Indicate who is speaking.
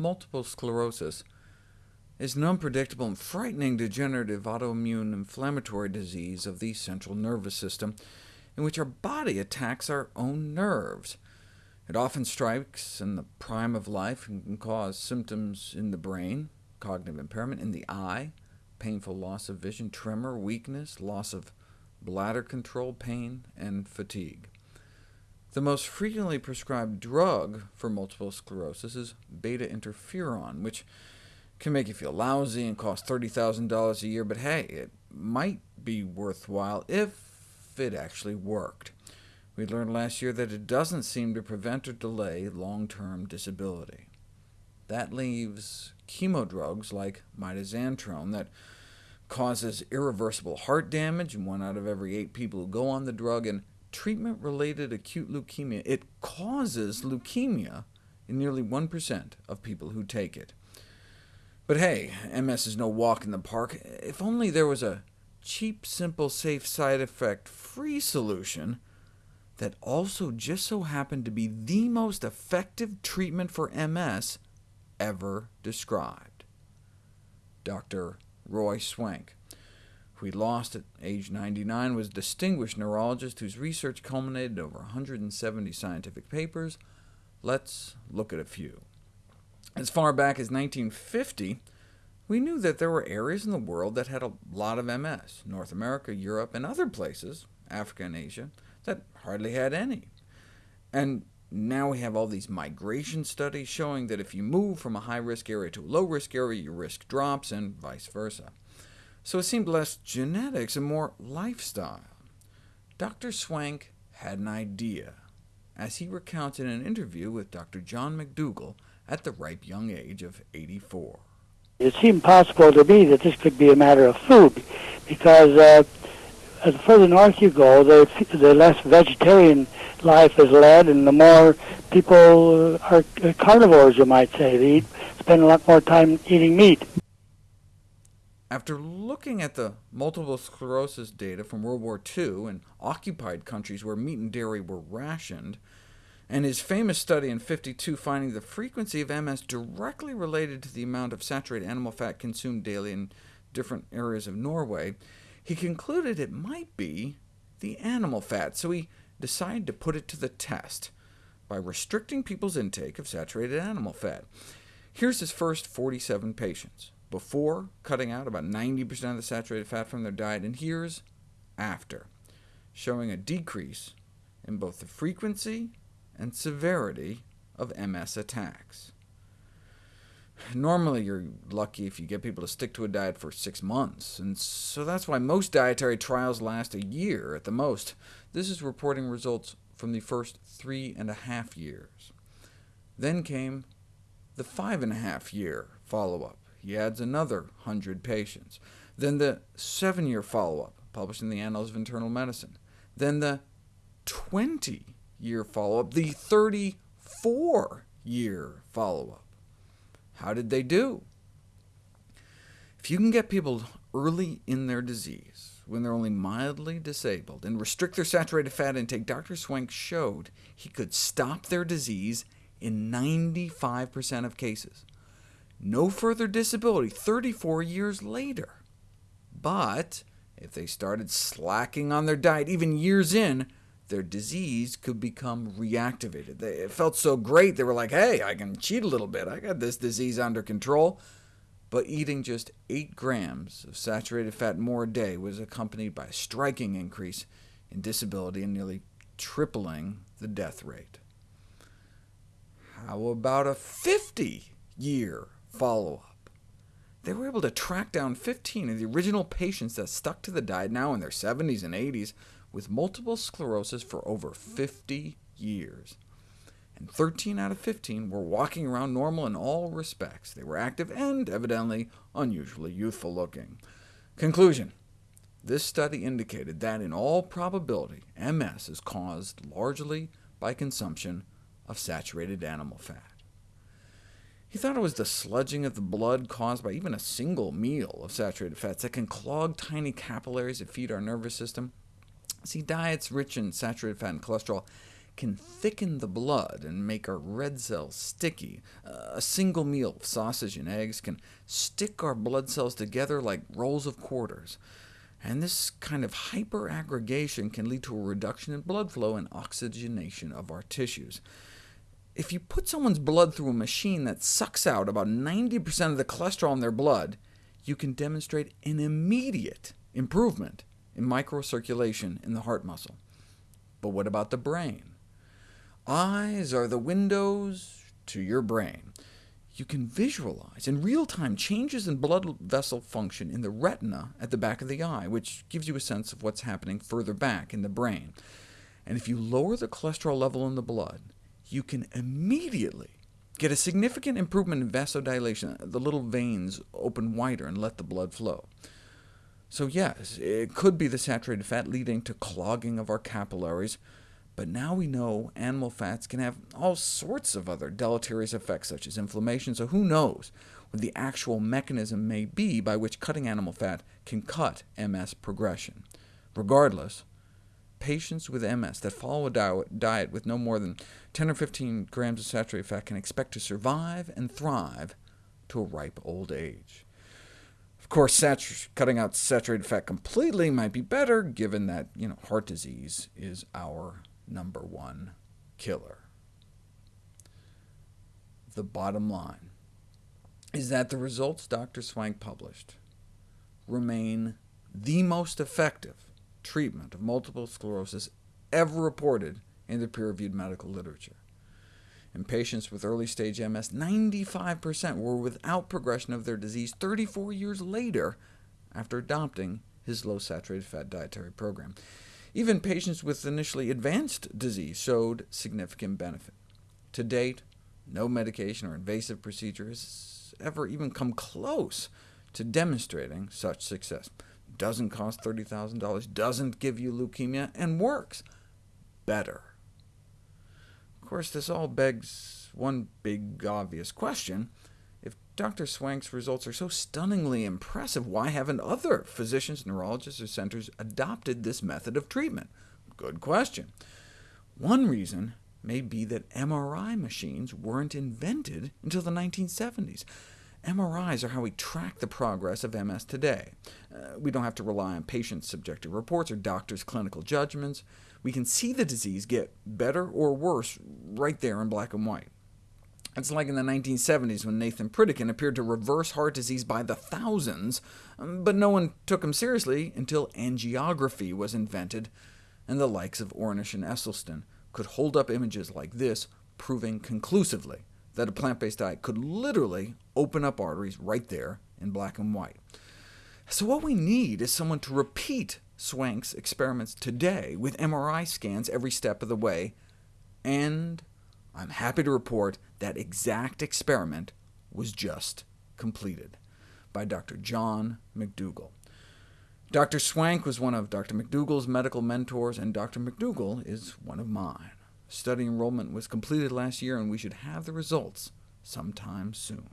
Speaker 1: multiple sclerosis is an unpredictable and frightening degenerative autoimmune inflammatory disease of the central nervous system, in which our body attacks our own nerves. It often strikes in the prime of life and can cause symptoms in the brain, cognitive impairment in the eye, painful loss of vision, tremor, weakness, loss of bladder control, pain, and fatigue. The most frequently prescribed drug for multiple sclerosis is beta-interferon, which can make you feel lousy and cost $30,000 a year, but hey, it might be worthwhile if it actually worked. We learned last year that it doesn't seem to prevent or delay long-term disability. That leaves chemo drugs like mitoxantrone that causes irreversible heart damage in one out of every eight people who go on the drug, and treatment-related acute leukemia. It causes leukemia in nearly 1% of people who take it. But hey, MS is no walk in the park. If only there was a cheap, simple, safe, side effect-free solution that also just so happened to be the most effective treatment for MS ever described. Dr. Roy Swank, he lost at age 99, was a distinguished neurologist whose research culminated in over 170 scientific papers. Let's look at a few. As far back as 1950, we knew that there were areas in the world that had a lot of MS, North America, Europe, and other places, Africa and Asia, that hardly had any. And now we have all these migration studies showing that if you move from a high-risk area to a low-risk area, your risk drops, and vice versa. So it seemed less genetics and more lifestyle. Dr. Swank had an idea, as he recounted in an interview with Dr. John McDougall at the ripe young age of 84.
Speaker 2: It seemed possible to me that this could be a matter of food, because uh, the further north you go, the, the less vegetarian life is led, and the more people are carnivores, you might say. They eat, spend a lot more time eating meat.
Speaker 1: After looking at the multiple sclerosis data from World War II in occupied countries where meat and dairy were rationed, and his famous study in 52 finding the frequency of MS directly related to the amount of saturated animal fat consumed daily in different areas of Norway, he concluded it might be the animal fat, so he decided to put it to the test by restricting people's intake of saturated animal fat. Here's his first 47 patients, before cutting out about 90% of the saturated fat from their diet, and here's after, showing a decrease in both the frequency and severity of MS attacks. Normally, you're lucky if you get people to stick to a diet for six months, and so that's why most dietary trials last a year at the most. This is reporting results from the first three and a half years. Then came the five and a half year follow-up. He adds another 100 patients. Then the seven-year follow-up, published in the Annals of Internal Medicine. Then the 20-year follow-up, the 34-year follow-up. How did they do? If you can get people early in their disease, when they're only mildly disabled, and restrict their saturated fat intake, Dr. Swank showed he could stop their disease in 95% of cases. No further disability 34 years later. But if they started slacking on their diet even years in, their disease could become reactivated. They, it felt so great, they were like, hey, I can cheat a little bit, I got this disease under control. But eating just 8 grams of saturated fat more a day was accompanied by a striking increase in disability and nearly tripling the death rate. How about a 50-year follow-up? They were able to track down 15 of the original patients that stuck to the diet, now in their 70s and 80s, with multiple sclerosis for over 50 years. And 13 out of 15 were walking around normal in all respects. They were active and, evidently, unusually youthful looking. Conclusion. This study indicated that, in all probability, MS is caused largely by consumption of saturated animal fat. He thought it was the sludging of the blood caused by even a single meal of saturated fats that can clog tiny capillaries that feed our nervous system. See, diets rich in saturated fat and cholesterol can thicken the blood and make our red cells sticky. A single meal of sausage and eggs can stick our blood cells together like rolls of quarters. And this kind of hyperaggregation can lead to a reduction in blood flow and oxygenation of our tissues. If you put someone's blood through a machine that sucks out about 90% of the cholesterol in their blood, you can demonstrate an immediate improvement in microcirculation in the heart muscle. But what about the brain? Eyes are the windows to your brain. You can visualize in real time changes in blood vessel function in the retina at the back of the eye, which gives you a sense of what's happening further back in the brain. And if you lower the cholesterol level in the blood, you can immediately get a significant improvement in vasodilation. The little veins open wider and let the blood flow. So yes, it could be the saturated fat leading to clogging of our capillaries, but now we know animal fats can have all sorts of other deleterious effects, such as inflammation, so who knows what the actual mechanism may be by which cutting animal fat can cut MS progression. Regardless, patients with MS that follow a diet with no more than 10 or 15 grams of saturated fat can expect to survive and thrive to a ripe old age. Of course, cutting out saturated fat completely might be better, given that you know, heart disease is our number one killer. The bottom line is that the results Dr. Swank published remain the most effective treatment of multiple sclerosis ever reported in the peer-reviewed medical literature. In patients with early-stage MS, 95% were without progression of their disease 34 years later after adopting his low-saturated fat dietary program. Even patients with initially advanced disease showed significant benefit. To date, no medication or invasive procedure has ever even come close to demonstrating such success. Doesn't cost $30,000, doesn't give you leukemia, and works better. Of course, this all begs one big obvious question. If Dr. Swank's results are so stunningly impressive, why haven't other physicians, neurologists, or centers adopted this method of treatment? Good question. One reason may be that MRI machines weren't invented until the 1970s. MRIs are how we track the progress of MS today. Uh, we don't have to rely on patients' subjective reports or doctors' clinical judgments. We can see the disease get better or worse right there in black and white. It's like in the 1970s when Nathan Pritikin appeared to reverse heart disease by the thousands, um, but no one took him seriously until angiography was invented, and the likes of Ornish and Esselstyn could hold up images like this, proving conclusively that a plant-based diet could literally open up arteries right there in black and white. So what we need is someone to repeat Swank's experiments today with MRI scans every step of the way, and I'm happy to report that exact experiment was just completed by Dr. John McDougall. Dr. Swank was one of Dr. McDougall's medical mentors, and Dr. McDougall is one of mine. Study enrollment was completed last year, and we should have the results sometime soon.